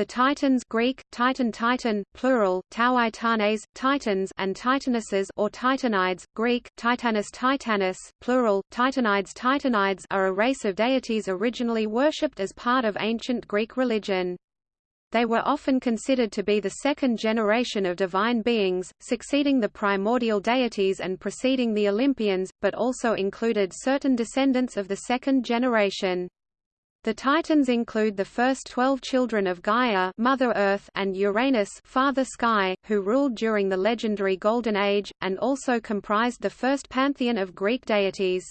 The Titans Greek, Titan Titan, plural, Tauitanes, Titans and Titanesses or Titanides, Greek, Titanus Titanus, plural, Titanides Titanides are a race of deities originally worshipped as part of ancient Greek religion. They were often considered to be the second generation of divine beings, succeeding the primordial deities and preceding the Olympians, but also included certain descendants of the second generation. The Titans include the first twelve children of Gaia Mother Earth and Uranus Father Sky, who ruled during the legendary Golden Age, and also comprised the first pantheon of Greek deities.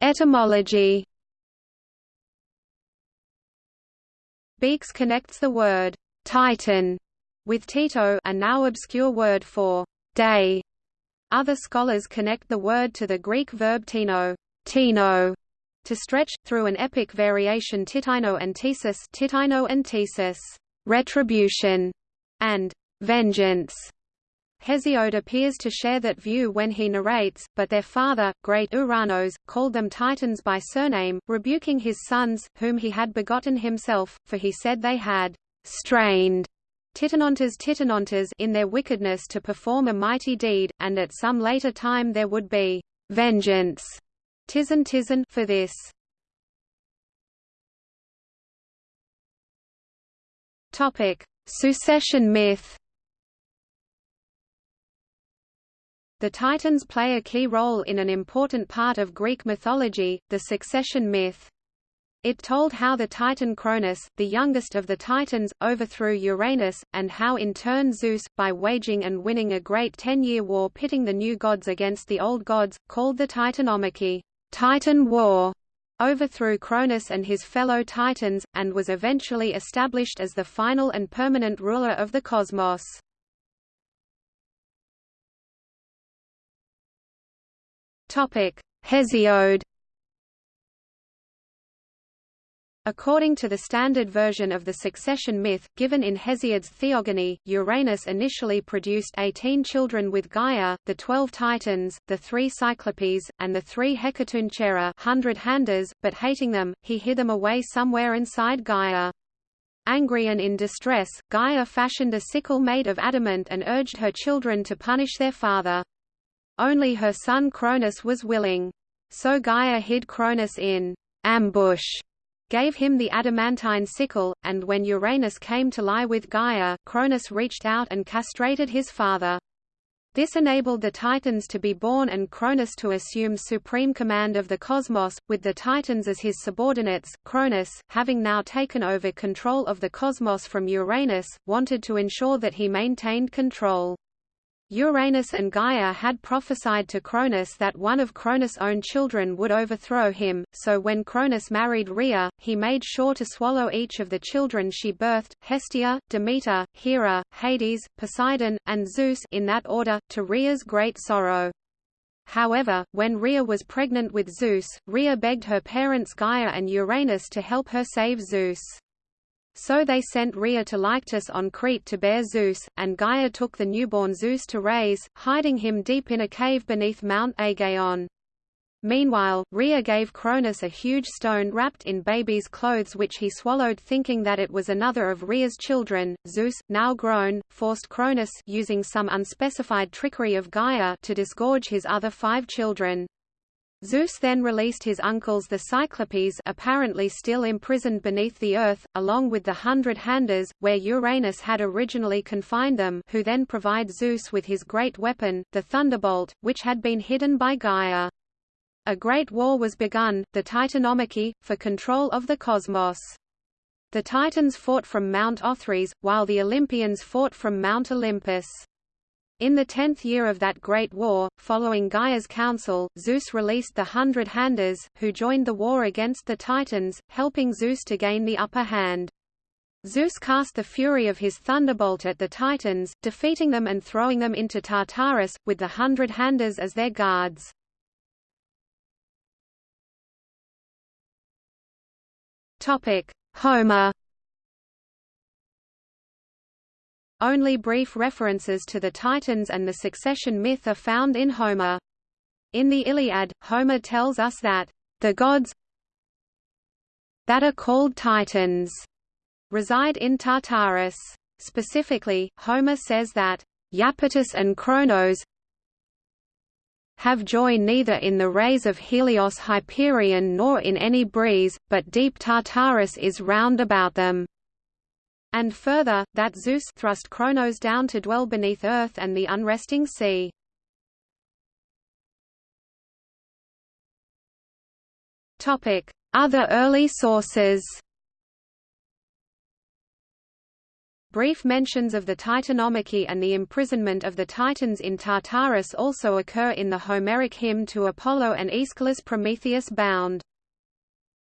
Etymology Beekes connects the word «Titan» with Tito a now obscure word for «day» Other scholars connect the word to the Greek verb tino, tino to stretch, through an epic variation titino and tesis, titino and thesis, retribution, and vengeance. Hesiod appears to share that view when he narrates, but their father, great Uranos, called them Titans by surname, rebuking his sons, whom he had begotten himself, for he said they had strained Titanontas Titanontas in their wickedness to perform a mighty deed, and at some later time there would be vengeance Tizan Tizan for this. Topic: Succession myth. The Titans play a key role in an important part of Greek mythology, the succession myth. It told how the Titan Cronus, the youngest of the Titans, overthrew Uranus, and how in turn Zeus, by waging and winning a great ten-year war pitting the new gods against the old gods, called the Titanomachy Titan War, overthrew Cronus and his fellow Titans, and was eventually established as the final and permanent ruler of the cosmos. Hesiod According to the standard version of the succession myth, given in Hesiod's Theogony, Uranus initially produced eighteen children with Gaia, the twelve Titans, the three Cyclopes, and the three Hecatoncheires hundred handers, but hating them, he hid them away somewhere inside Gaia. Angry and in distress, Gaia fashioned a sickle made of adamant and urged her children to punish their father. Only her son Cronus was willing. So Gaia hid Cronus in ambush gave him the adamantine sickle, and when Uranus came to lie with Gaia, Cronus reached out and castrated his father. This enabled the Titans to be born and Cronus to assume supreme command of the cosmos, with the Titans as his subordinates. Cronus, having now taken over control of the cosmos from Uranus, wanted to ensure that he maintained control. Uranus and Gaia had prophesied to Cronus that one of Cronus' own children would overthrow him, so when Cronus married Rhea, he made sure to swallow each of the children she birthed, Hestia, Demeter, Hera, Hades, Poseidon, and Zeus in that order, to Rhea's great sorrow. However, when Rhea was pregnant with Zeus, Rhea begged her parents Gaia and Uranus to help her save Zeus. So they sent Rhea to Lyctus on Crete to bear Zeus, and Gaia took the newborn Zeus to raise, hiding him deep in a cave beneath Mount Aegaeon. Meanwhile, Rhea gave Cronus a huge stone wrapped in baby's clothes which he swallowed thinking that it was another of Rhea's children. Zeus, now grown, forced Cronus using some unspecified trickery of Gaia to disgorge his other five children. Zeus then released his uncles the Cyclopes apparently still imprisoned beneath the earth, along with the Hundred Handers, where Uranus had originally confined them who then provide Zeus with his great weapon, the Thunderbolt, which had been hidden by Gaia. A great war was begun, the Titanomachy, for control of the cosmos. The Titans fought from Mount Othrys, while the Olympians fought from Mount Olympus. In the tenth year of that great war, following Gaia's counsel, Zeus released the Hundred Handers, who joined the war against the Titans, helping Zeus to gain the upper hand. Zeus cast the fury of his thunderbolt at the Titans, defeating them and throwing them into Tartarus, with the Hundred Handers as their guards. Homer Only brief references to the Titans and the succession myth are found in Homer. In the Iliad, Homer tells us that The gods that are called Titans reside in Tartarus. Specifically, Homer says that Iapetus and Kronos have joy neither in the rays of Helios Hyperion nor in any breeze, but deep Tartarus is round about them. And further, that Zeus thrust Kronos down to dwell beneath earth and the unresting sea. Other early sources Brief mentions of the Titanomachy and the imprisonment of the Titans in Tartarus also occur in the Homeric hymn to Apollo and Aeschylus Prometheus bound.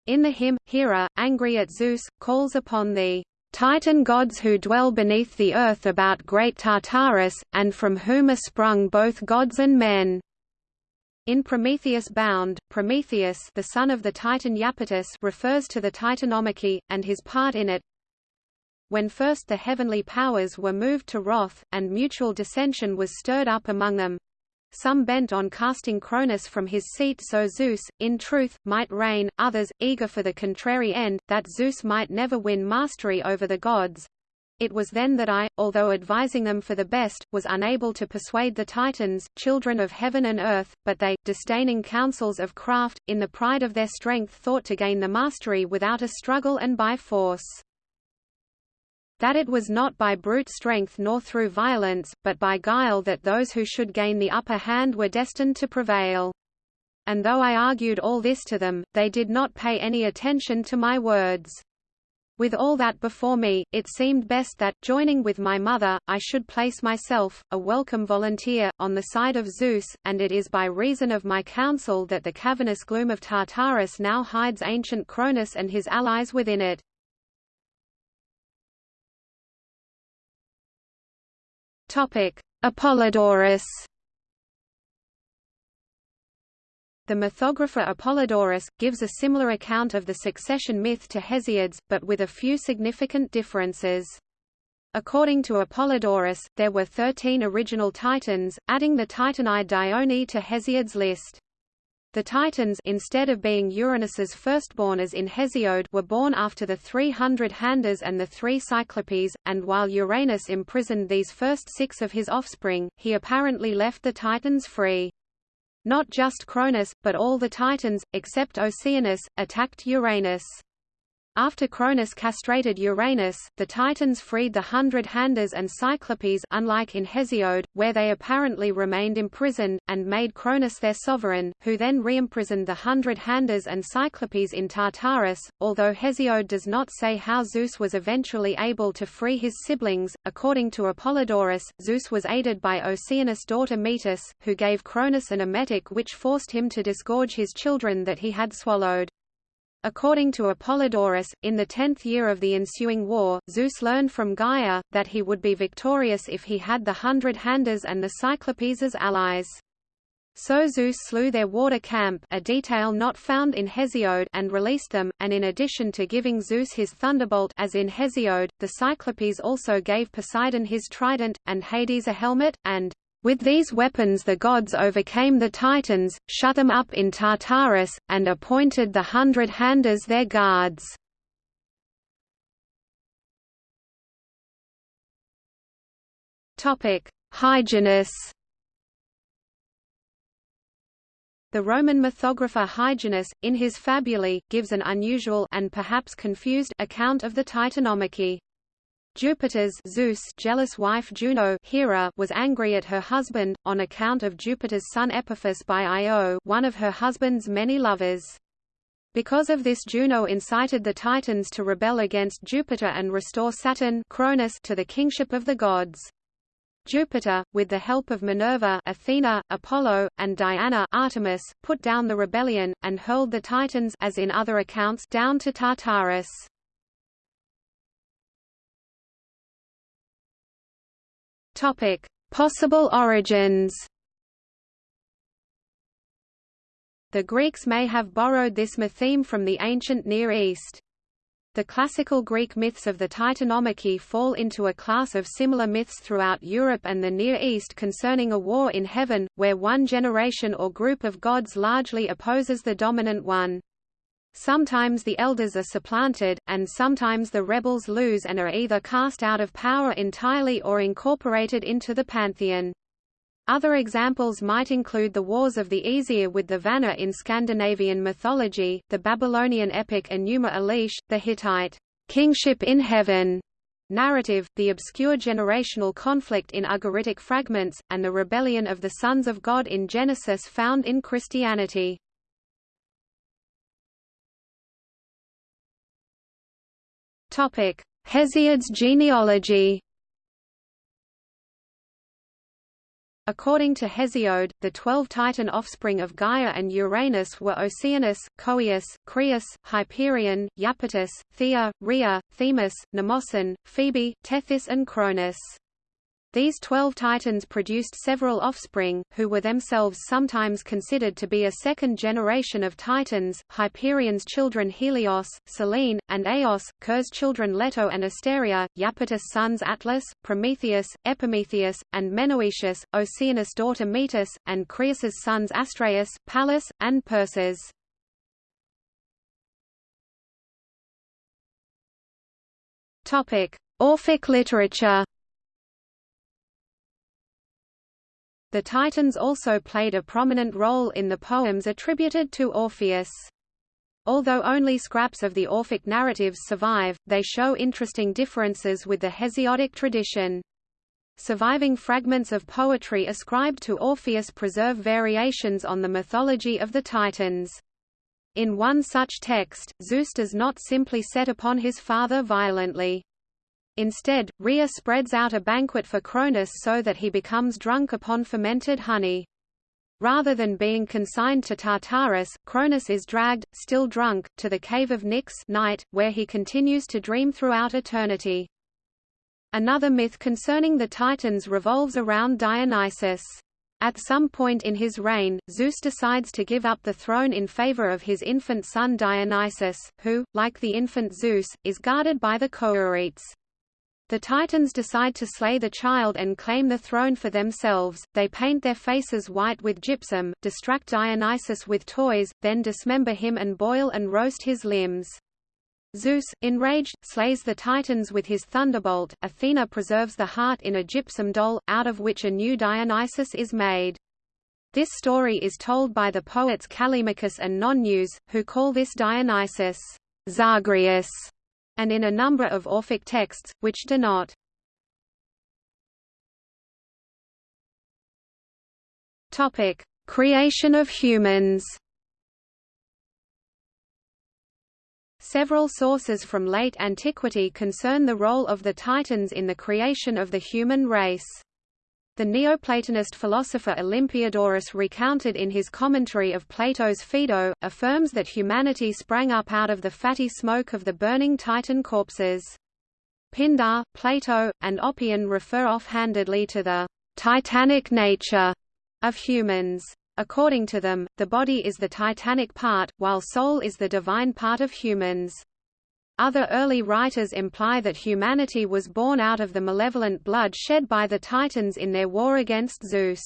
In the hymn, Hera, angry at Zeus, calls upon the Titan gods who dwell beneath the earth about great Tartarus, and from whom are sprung both gods and men. In Prometheus Bound, Prometheus the son of the Titan Iapetus refers to the Titanomachy, and his part in it, when first the heavenly powers were moved to wrath, and mutual dissension was stirred up among them, some bent on casting Cronus from his seat so Zeus, in truth, might reign, others, eager for the contrary end, that Zeus might never win mastery over the gods. It was then that I, although advising them for the best, was unable to persuade the Titans, children of heaven and earth, but they, disdaining counsels of craft, in the pride of their strength thought to gain the mastery without a struggle and by force that it was not by brute strength nor through violence, but by guile that those who should gain the upper hand were destined to prevail. And though I argued all this to them, they did not pay any attention to my words. With all that before me, it seemed best that, joining with my mother, I should place myself, a welcome volunteer, on the side of Zeus, and it is by reason of my counsel that the cavernous gloom of Tartarus now hides ancient Cronus and his allies within it. Topic: Apollodorus. The mythographer Apollodorus, gives a similar account of the succession myth to Hesiod's, but with a few significant differences. According to Apollodorus, there were thirteen original Titans, adding the Titanide Dione to Hesiod's list. The Titans instead of being Uranus's firstborn as in Hesiod were born after the 300 Handers and the three Cyclopes, and while Uranus imprisoned these first six of his offspring, he apparently left the Titans free. Not just Cronus, but all the Titans, except Oceanus, attacked Uranus. After Cronus castrated Uranus, the Titans freed the Hundred Handers and Cyclopes unlike in Hesiod, where they apparently remained imprisoned, and made Cronus their sovereign, who then reimprisoned the Hundred Handers and Cyclopes in Tartarus. Although Hesiod does not say how Zeus was eventually able to free his siblings, according to Apollodorus, Zeus was aided by Oceanus' daughter Metis, who gave Cronus an emetic which forced him to disgorge his children that he had swallowed. According to Apollodorus, in the tenth year of the ensuing war, Zeus learned from Gaia, that he would be victorious if he had the Hundred Handers and the Cyclopes as allies. So Zeus slew their water Campe a detail not found in Hesiod and released them, and in addition to giving Zeus his thunderbolt as in Hesiod, the Cyclopes also gave Poseidon his trident, and Hades a helmet, and with these weapons the gods overcame the Titans, shut them up in Tartarus, and appointed the Hundred Handers their guards. Hyginus The Roman mythographer Hyginus, in his Fabulae, gives an unusual and perhaps confused account of the Titanomachy. Jupiter's Zeus jealous wife Juno Hera was angry at her husband, on account of Jupiter's son Epaphus by Io one of her husband's many lovers. Because of this Juno incited the Titans to rebel against Jupiter and restore Saturn Cronus to the kingship of the gods. Jupiter, with the help of Minerva Athena, Apollo, and Diana Artemis, put down the rebellion, and hurled the Titans as in other accounts down to Tartarus. Topic: Possible origins. The Greeks may have borrowed this mytheme from the ancient Near East. The classical Greek myths of the Titanomachy fall into a class of similar myths throughout Europe and the Near East concerning a war in heaven, where one generation or group of gods largely opposes the dominant one. Sometimes the elders are supplanted, and sometimes the rebels lose and are either cast out of power entirely or incorporated into the pantheon. Other examples might include the wars of the Aesir with the Vanir in Scandinavian mythology, the Babylonian epic Enuma Elish, the Hittite kingship in heaven narrative, the obscure generational conflict in Ugaritic fragments, and the rebellion of the sons of God in Genesis found in Christianity. Hesiod's genealogy. According to Hesiod, the twelve Titan offspring of Gaia and Uranus were Oceanus, Coeus, Creus, Hyperion, Iapetus, Thea, Rhea, Themis, Mnemosyne, Phoebe, Tethys and Cronus. These twelve Titans produced several offspring, who were themselves sometimes considered to be a second generation of Titans, Hyperion's children Helios, Selene, and Eos, Coeus's children Leto and Asteria, Iapetus' sons Atlas, Prometheus, Epimetheus, and Menoetius, Oceanus' daughter Metis, and Creus's sons Astraeus, Pallas, and Perses. Orphic literature The Titans also played a prominent role in the poems attributed to Orpheus. Although only scraps of the Orphic narratives survive, they show interesting differences with the Hesiodic tradition. Surviving fragments of poetry ascribed to Orpheus preserve variations on the mythology of the Titans. In one such text, Zeus does not simply set upon his father violently. Instead, Rhea spreads out a banquet for Cronus so that he becomes drunk upon fermented honey. Rather than being consigned to Tartarus, Cronus is dragged, still drunk, to the cave of Nyx night, where he continues to dream throughout eternity. Another myth concerning the Titans revolves around Dionysus. At some point in his reign, Zeus decides to give up the throne in favor of his infant son Dionysus, who, like the infant Zeus, is guarded by the Curetes. The Titans decide to slay the child and claim the throne for themselves. They paint their faces white with gypsum, distract Dionysus with toys, then dismember him and boil and roast his limbs. Zeus, enraged, slays the Titans with his thunderbolt. Athena preserves the heart in a gypsum doll, out of which a new Dionysus is made. This story is told by the poets Callimachus and Nonnus, who call this Dionysus Zagreus and in a number of Orphic texts, which do not. Topic: Creation of humans. Several sources from late antiquity concern the role of the Titans in the creation of the human race. The Neoplatonist philosopher Olympiodorus recounted in his commentary of Plato's Phaedo, affirms that humanity sprang up out of the fatty smoke of the burning Titan corpses. Pindar, Plato, and Oppian refer offhandedly to the «titanic nature» of humans. According to them, the body is the titanic part, while soul is the divine part of humans. Other early writers imply that humanity was born out of the malevolent blood shed by the Titans in their war against Zeus.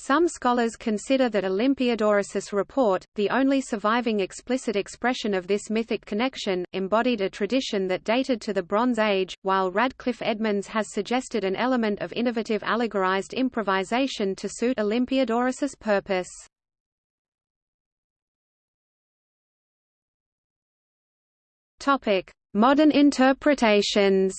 Some scholars consider that Olympiodorus' report, the only surviving explicit expression of this mythic connection, embodied a tradition that dated to the Bronze Age, while Radcliffe Edmonds has suggested an element of innovative allegorized improvisation to suit Olympiodorus' purpose. Topic: Modern interpretations.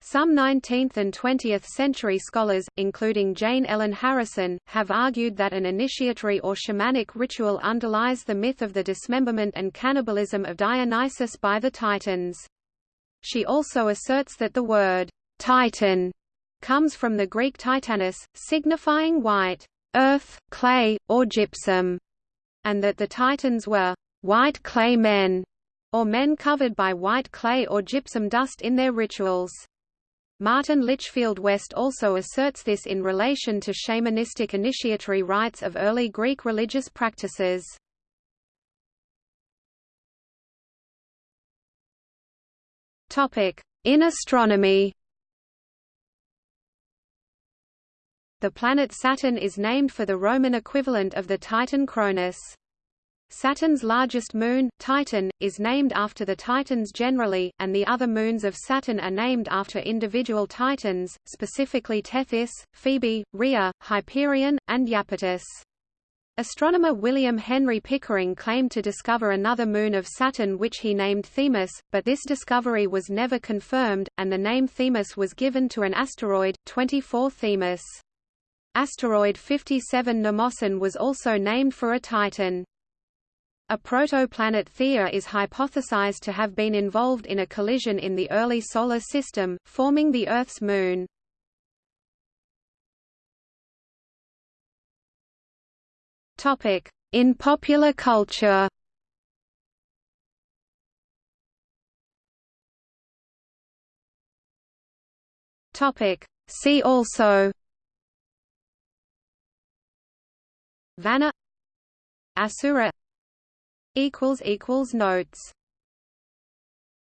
Some 19th and 20th century scholars, including Jane Ellen Harrison, have argued that an initiatory or shamanic ritual underlies the myth of the dismemberment and cannibalism of Dionysus by the Titans. She also asserts that the word, Titan, comes from the Greek titanus, signifying white, earth, clay, or gypsum and that the Titans were white clay men, or men covered by white clay or gypsum dust in their rituals. Martin Litchfield West also asserts this in relation to shamanistic initiatory rites of early Greek religious practices. In astronomy The planet Saturn is named for the Roman equivalent of the Titan Cronus. Saturn's largest moon, Titan, is named after the Titans generally, and the other moons of Saturn are named after individual Titans, specifically Tethys, Phoebe, Rhea, Hyperion, and Iapetus. Astronomer William Henry Pickering claimed to discover another moon of Saturn which he named Themis, but this discovery was never confirmed, and the name Themis was given to an asteroid, 24 Themis. Asteroid 57 Mnemosyne was also named for a Titan. A protoplanet Theia is hypothesized to have been involved in a collision in the early Solar System, forming the Earth's moon. In popular culture See also Vanna Asura equals equals notes